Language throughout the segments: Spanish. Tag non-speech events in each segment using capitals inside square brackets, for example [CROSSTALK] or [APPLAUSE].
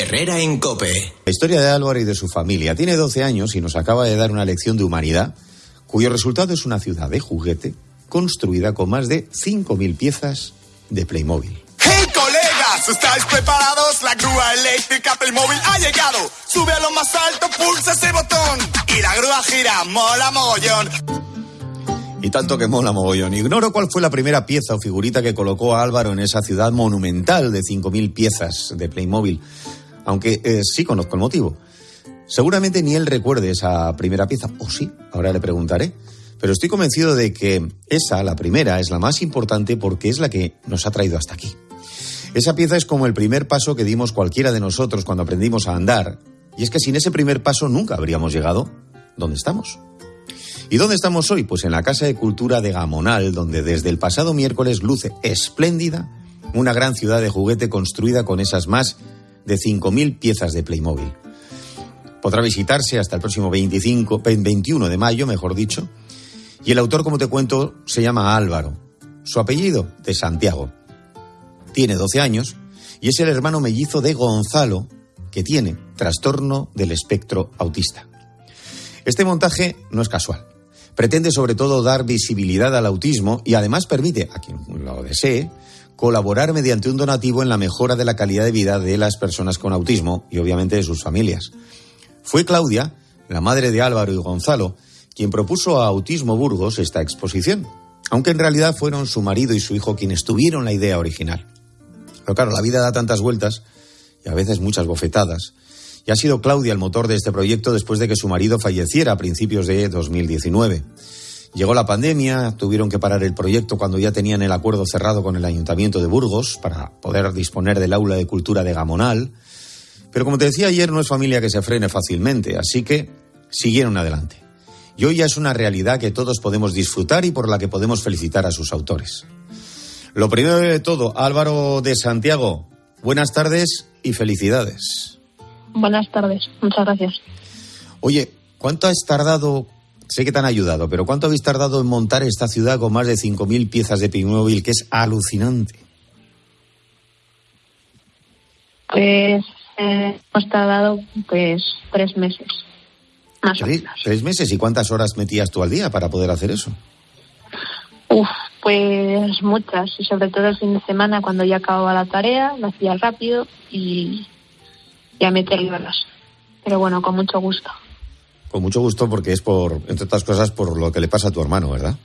Herrera en Cope. La historia de Álvaro y de su familia. Tiene 12 años y nos acaba de dar una lección de humanidad, cuyo resultado es una ciudad de juguete construida con más de 5.000 piezas de Playmobil. ¡Hey, colegas! ¿Estáis preparados? La grúa eléctrica Playmobil ha llegado. Sube a lo más alto, pulsa ese botón. Y la grúa gira, mola mogollón. Y tanto que mola mogollón. Ignoro cuál fue la primera pieza o figurita que colocó a Álvaro en esa ciudad monumental de 5.000 piezas de Playmobil, aunque eh, sí conozco el motivo. Seguramente ni él recuerde esa primera pieza, o sí, ahora le preguntaré. Pero estoy convencido de que esa, la primera, es la más importante porque es la que nos ha traído hasta aquí. Esa pieza es como el primer paso que dimos cualquiera de nosotros cuando aprendimos a andar, y es que sin ese primer paso nunca habríamos llegado donde estamos. ¿Y dónde estamos hoy? Pues en la Casa de Cultura de Gamonal, donde desde el pasado miércoles luce espléndida una gran ciudad de juguete construida con esas más de 5.000 piezas de Playmobil. Podrá visitarse hasta el próximo 25, 21 de mayo, mejor dicho. Y el autor, como te cuento, se llama Álvaro. Su apellido, de Santiago. Tiene 12 años y es el hermano mellizo de Gonzalo, que tiene trastorno del espectro autista. Este montaje no es casual. Pretende sobre todo dar visibilidad al autismo y además permite, a quien lo desee, colaborar mediante un donativo en la mejora de la calidad de vida de las personas con autismo y obviamente de sus familias. Fue Claudia, la madre de Álvaro y Gonzalo, quien propuso a Autismo Burgos esta exposición, aunque en realidad fueron su marido y su hijo quienes tuvieron la idea original. Pero claro, la vida da tantas vueltas y a veces muchas bofetadas, y ha sido Claudia el motor de este proyecto después de que su marido falleciera a principios de 2019. Llegó la pandemia, tuvieron que parar el proyecto cuando ya tenían el acuerdo cerrado con el Ayuntamiento de Burgos para poder disponer del aula de cultura de Gamonal. Pero como te decía ayer, no es familia que se frene fácilmente, así que siguieron adelante. Y hoy ya es una realidad que todos podemos disfrutar y por la que podemos felicitar a sus autores. Lo primero de todo, Álvaro de Santiago, buenas tardes y felicidades. Buenas tardes, muchas gracias. Oye, ¿cuánto has tardado? Sé que te han ayudado, pero ¿cuánto habéis tardado en montar esta ciudad con más de 5.000 piezas de Playmobil, que es alucinante? Pues eh, hemos tardado pues tres meses. Más ¿Tres, ¿Tres meses? ¿Y cuántas horas metías tú al día para poder hacer eso? Uf, pues muchas, y sobre todo el fin de semana cuando ya acababa la tarea, lo hacía rápido y y a meterle horas. Pero bueno, con mucho gusto. Con mucho gusto porque es por, entre otras cosas, por lo que le pasa a tu hermano, ¿verdad?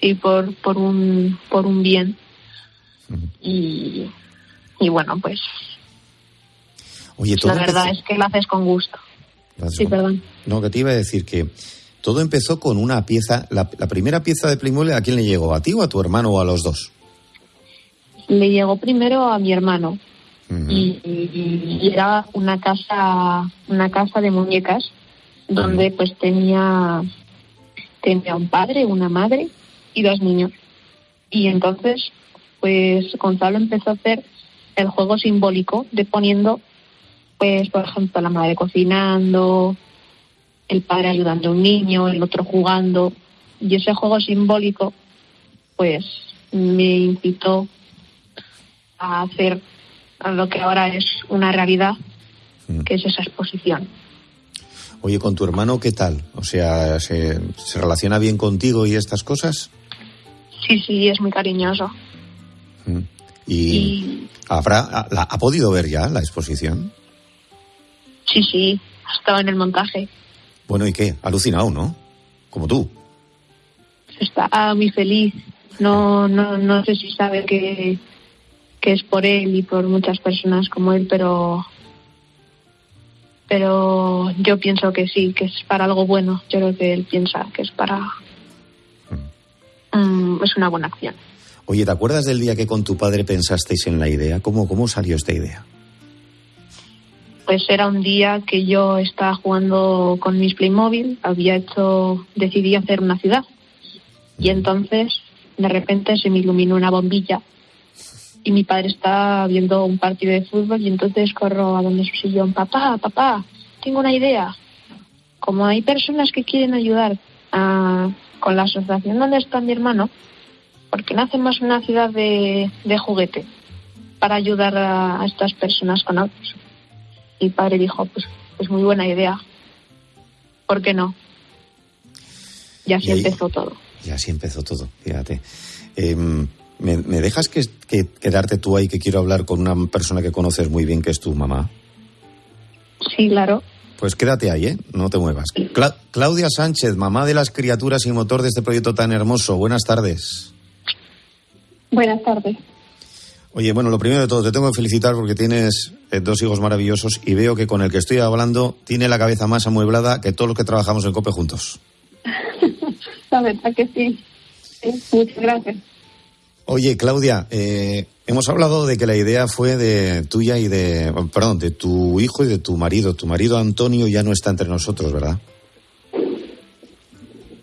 Sí, por, por, un, por un bien. y, y bueno, pues... Oye, todo la verdad empezó- es que lo haces con gusto. Sí, perdón. No, que te iba a decir que todo empezó con una pieza, la, la primera pieza de Playmobil, ¿a quién le llegó? ¿A ti o a tu hermano o a los dos? Le llegó primero a mi hermano y- y era una casa una casa de muñecas donde pues tenía tenía un padre una madre y dos niños y entonces pues Gonzalo empezó a hacer el juego simbólico de poniendo pues por ejemplo la madre cocinando el padre ayudando a un niño el otro jugando y ese juego simbólico pues me incitó a hacer lo que ahora es una realidad, Mm. que es esa exposición. Oye, ¿con tu hermano qué tal? O sea, ¿se, se relaciona bien contigo y estas cosas? Sí, sí, es muy cariñoso. Mm. ¿Y, Y habrá, ha, la- ha podido ver ya la exposición? sí, sí, ha estado en el montaje. Bueno, ¿y qué? Alucinado, ¿no? Como tú. Está muy feliz. No, no, no sé si sabe que, que es por él y por muchas personas como él, pero pero yo pienso que sí, que es para algo bueno. Yo creo que él piensa que es para mm, es una buena acción. Oye, ¿te acuerdas del día que con tu padre pensasteis en la idea? ¿Cómo, cómo salió esta idea? Pues era un día que yo estaba jugando con mis Playmobil, había hecho, decidí hacer una ciudad. Y entonces, de repente, se me iluminó una bombilla y mi padre está viendo un partido de fútbol y entonces corro a donde su sillón, papá, papá, tengo una idea. Como hay personas que quieren ayudar a- con la asociación donde está mi hermano, ¿por qué no hacemos una ciudad de, de juguete para ayudar a, a estas personas con autos? mi padre dijo, pues, pues muy buena idea. ¿Por qué no? Y así empezó todo. Y así empezó todo, fíjate. Em, ¿me, dejas que, quedarte tú ahí que quiero hablar con una persona que conoces muy bien, que es tu mamá? Sí, claro. Pues quédate ahí, ¿eh? No te muevas. Claudia Sánchez, mamá de las criaturas y motor de este proyecto tan hermoso. Buenas tardes. Buenas tardes. Oye, bueno, lo primero de todo, te tengo que felicitar porque tienes eh, dos hijos maravillosos y veo que con el que estoy hablando tiene la cabeza más amueblada que todos los que trabajamos en COPE juntos. [LAUGHS] la verdad que sí. Muchas gracias. Oye, Claudia, eh, hemos hablado de que la idea fue de tuya y de, perdón, de tu hijo y de tu marido. Tu marido Antonio ya no está entre nosotros, ¿verdad?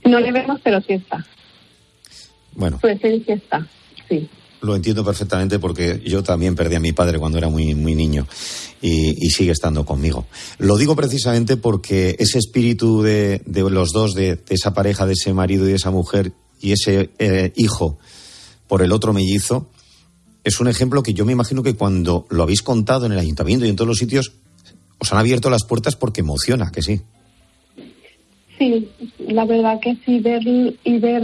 No le vemos, pero sí está. Bueno. Su esencia está, sí lo entiendo perfectamente porque yo también perdí a mi padre cuando era muy, muy niño y, sigue estando conmigo. Lo digo precisamente porque ese espíritu de, los dos, de, esa pareja, de ese marido y de esa mujer y ese eh, hijo por el otro mellizo, es un ejemplo que yo me imagino que cuando lo habéis contado en el ayuntamiento y en todos los sitios, os han abierto las puertas porque emociona, que sí. Sí, la verdad que sí, ver y ver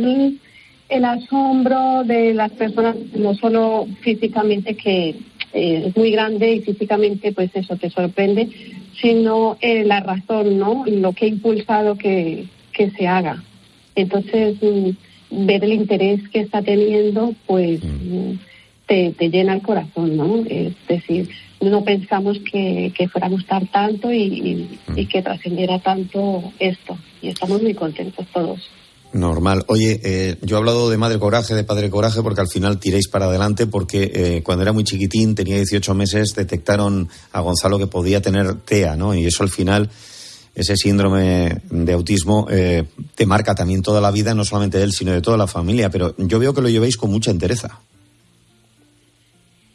el asombro de las personas, no solo físicamente que eh, es muy grande y físicamente pues eso te sorprende, sino eh, la razón, ¿no? Lo que ha impulsado que, que se haga. Entonces, mm, ver el interés que está teniendo, pues mm. te, te, llena el corazón, ¿no? Es decir, no pensamos que, que fuera a gustar tanto y, y mm. que trascendiera tanto esto. Y estamos muy contentos todos. Normal. Oye, eh, yo he hablado de madre coraje, de padre coraje, porque al final tiréis para adelante, porque eh, cuando era muy chiquitín, tenía 18 meses, detectaron a Gonzalo que podía tener TEA, ¿no? Y eso al final, ese síndrome de autismo, eh, te marca también toda la vida, no solamente de él, sino de toda la familia. Pero yo veo que lo llevéis con mucha entereza.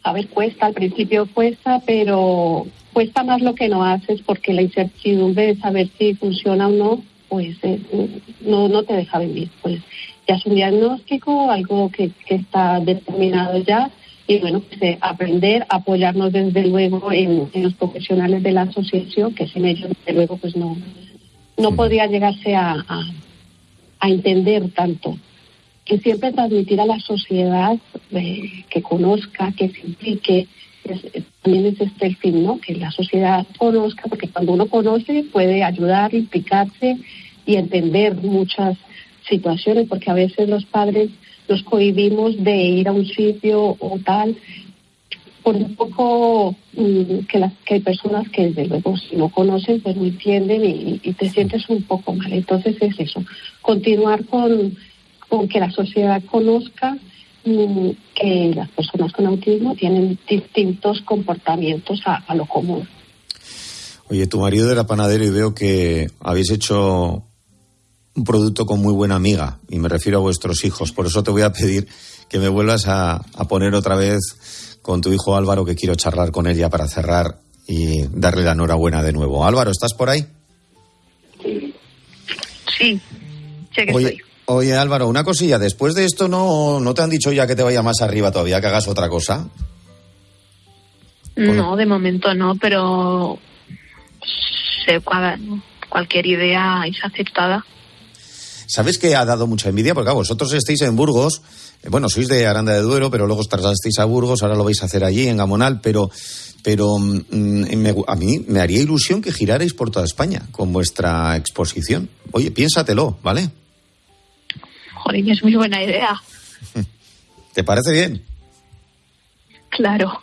A ver, cuesta, al principio cuesta, pero cuesta más lo que no haces, porque la incertidumbre de saber si funciona o no pues eh, no, no te deja vivir. Pues ya es un diagnóstico, algo que, que está determinado ya, y bueno, pues, eh, aprender, apoyarnos desde luego en, los profesionales de la asociación, que sin ellos desde luego pues no, no podría llegarse a, a, entender tanto. Que siempre transmitir a la sociedad eh, que conozca, que se implique, también es este el fin, ¿no? Que la sociedad conozca, porque cuando uno conoce puede ayudar, implicarse y entender muchas situaciones, porque a veces los padres nos cohibimos de ir a un sitio o tal, por un poco mm, que, las, que hay personas que desde luego si no conocen pues no entienden y, y, te sientes un poco mal. Entonces es eso, continuar con, con que la sociedad conozca que las personas con autismo tienen distintos comportamientos a, lo común. Oye, tu marido era panadero y veo que habéis hecho un producto con muy buena amiga, y me refiero a vuestros hijos. Por eso te voy a pedir que me vuelvas a, poner otra vez con tu hijo Álvaro, que quiero charlar con él ya para cerrar y darle la enhorabuena de nuevo. Álvaro, ¿estás por ahí? Sí, sé que estoy. Oye, Álvaro, una cosilla. Después de esto, ¿no, ¿no te han dicho ya que te vaya más arriba todavía, que hagas otra cosa? No, de momento no, pero cualquier idea es aceptada. ¿Sabes que ha dado mucha envidia? Porque vosotros estáis en Burgos, eh, bueno, sois de Aranda de Duero, pero luego os trasladasteis a Burgos, ahora lo vais a hacer allí, en Gamonal, pero, pero mm, a mí me haría ilusión que girarais por toda España con vuestra exposición. Oye, piénsatelo, ¿vale? es muy buena idea. [LAUGHS] ¿Te parece bien? Claro.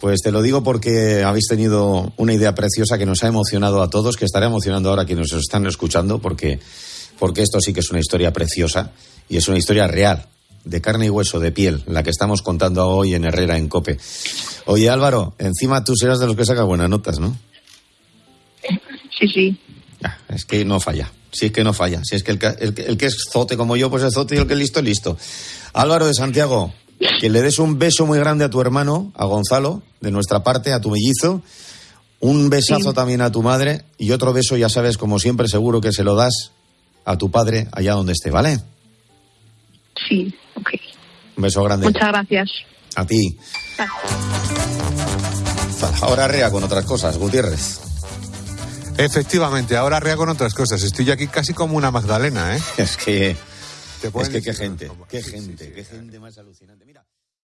Pues te lo digo porque habéis tenido una idea preciosa que nos ha emocionado a todos, que estará emocionando ahora a quienes nos están escuchando, porque, porque esto sí que es una historia preciosa y es una historia real, de carne y hueso, de piel, la que estamos contando hoy en Herrera, en Cope. Oye Álvaro, encima tú serás de los que saca buenas notas, ¿no? Sí, sí. es que no falla. Si es que no falla. Si es que el, que es zote como yo, pues es zote y el que es listo, listo. Álvaro de Santiago, que le des un beso muy grande a tu hermano, a Gonzalo, de nuestra parte, a tu mellizo. Un besazo también a tu madre y otro beso, ya sabes, como siempre, seguro que se lo das a tu padre allá donde esté, ¿vale? Sí, ok. Un beso grande. Muchas gracias. A ti. Ahora rea con otras cosas, Gutiérrez. Efectivamente, ahora rea con otras cosas. Estoy yo aquí casi como una Magdalena, ¿eh? Es que. Es que qué gente, qué gente, qué gente más alucinante. Mira.